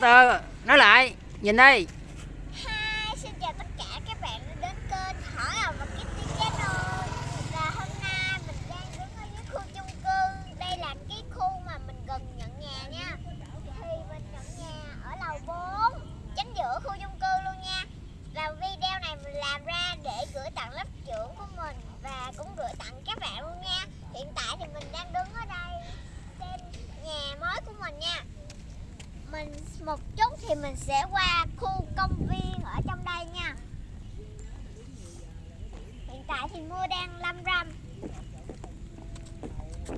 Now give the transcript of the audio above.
từ từ nói lại nhìn đây. Hi, xin chào tất cả các bạn đã đến kênh Hỏi Ầu và Kitty Channel Và hôm nay mình đang đứng ở dưới khu chung cư. Đây là cái khu mà mình gần nhận nhà nha. Thì mình nhận nhà ở lầu 4 Chính giữa khu chung cư luôn nha. Và video này mình làm ra để gửi tặng lớp trưởng của mình Và cũng gửi tặng các bạn luôn nha Hiện tại thì mình đang đứng ở đây Trên nhà mới của mình nha mình một chút thì mình sẽ qua khu công viên ở trong đây nha. Hiện tại thì mưa đang lâm râm